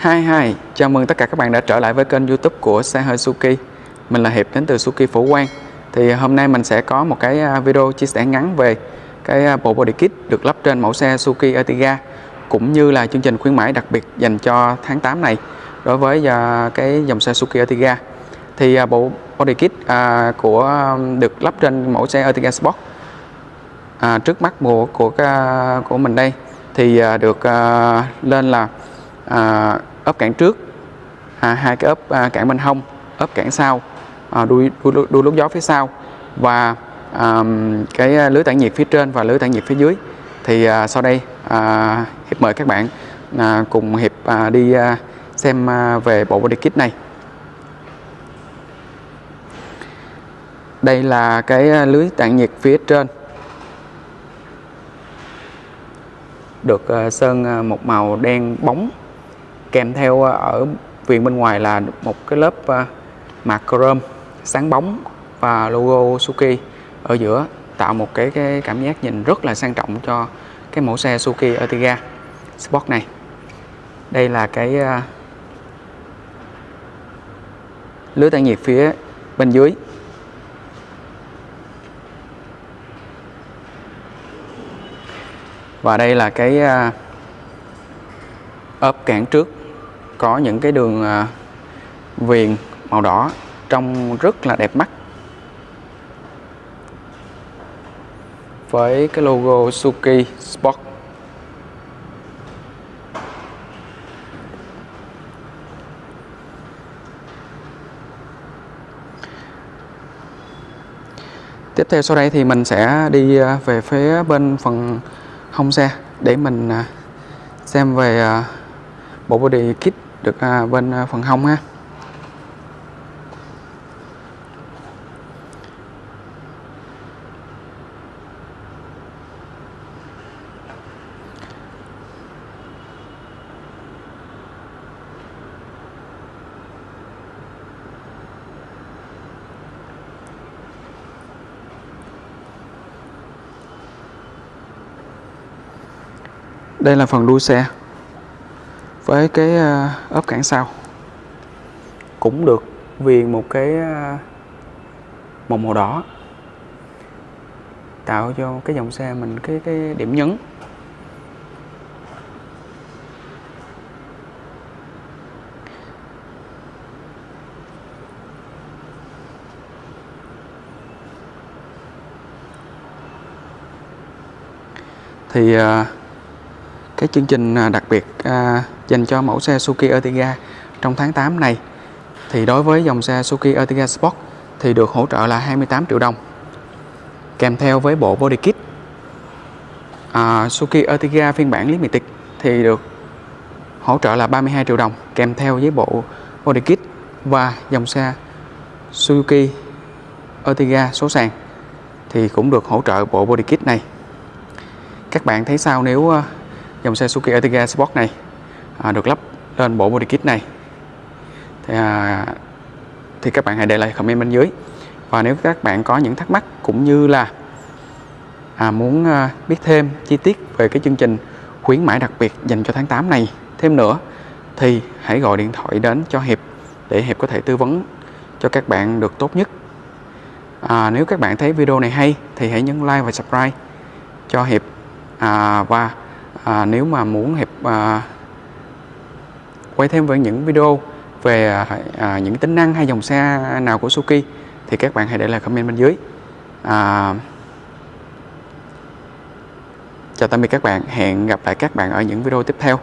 Hi hi, chào mừng tất cả các bạn đã trở lại với kênh youtube của xe hơi Suki Mình là Hiệp đến từ Suki Phổ Quang. Thì à, hôm nay mình sẽ có một cái à, video chia sẻ ngắn về cái à, bộ body kit được lắp trên mẫu xe Suki Ertiga Cũng như là chương trình khuyến mãi đặc biệt dành cho tháng 8 này đối với cái dòng xe Suki Ertiga. Thì bộ body kit của được lắp trên mẫu xe Ertiga Sport Trước mắt của, của, của mình đây. Thì được lên là ốp cản trước. À, hai cái ốp à, cản bên hông ốp cản sau à, đuôi, đuôi, đuôi lút gió phía sau và à, cái lưới tản nhiệt phía trên và lưới tản nhiệt phía dưới. Thì à, sau đây à, hiệp mời các bạn à, cùng hiệp à, đi à, xem à, về bộ body kit này. Đây là cái à, lưới tản nhiệt phía trên. Được à, sơn à, một màu đen bóng kèm theo à, ở viền bên ngoài là một cái lớp à, mạc chrome sáng bóng và logo Suzuki ở giữa tạo một cái, cái cảm giác nhìn rất là sang trọng cho cái mẫu xe Suzuki Ertiga Sport này. Đây là cái à, lưới tản nhiệt phía bên dưới. Và đây là cái ốp cản trước có những cái đường à, viền màu đỏ trông rất là đẹp mắt. Với cái logo Suki Sport. Tiếp theo sau đây thì mình sẽ đi à, về phía bên phần hông xe để mình à, xem về bộ body kit được à, bên à, phần hông ha. Đây là phần đuôi xe với cái à, ốp cản sau? Cũng được viền một cái à, một màu đỏ. Tạo cho cái dòng xe mình cái cái điểm nhấn. Thì uh, cái chương trình à, đặc biệt à, dành cho mẫu xe Suzuki Ertiga trong tháng 8 này. Thì đối với dòng xe Suzuki Ertiga Sport thì được hỗ trợ là 28 triệu đồng. Kèm theo với bộ body kit à, Suzuki Ertiga phiên bản Limited thì được hỗ trợ là 32 triệu đồng kèm theo với bộ body kit và dòng xe Suzuki Ertiga số sàn thì cũng được hỗ trợ bộ body kit này. Các bạn thấy sao nếu à, dòng xe Suzuki Ertiga Sport này à, được lắp lên bộ body kit này. Thì, à, thì các bạn hãy để lại comment bên dưới. Và nếu các bạn có những thắc mắc cũng như là à, muốn à, biết thêm chi tiết về cái chương trình khuyến mãi đặc biệt dành cho tháng 8 này thêm nữa thì hãy gọi điện thoại đến cho Hiệp để Hiệp có thể tư vấn cho các bạn được tốt nhất. À, nếu các bạn thấy video này hay thì hãy nhấn like và subscribe cho Hiệp. À, và à, nếu mà muốn Hiệp à, quay thêm với những video về à, à, những tính năng hay dòng xe nào của Suki thì các bạn hãy để lại comment bên dưới. À, chào tạm biệt các bạn. Hẹn gặp lại các bạn ở những video tiếp theo.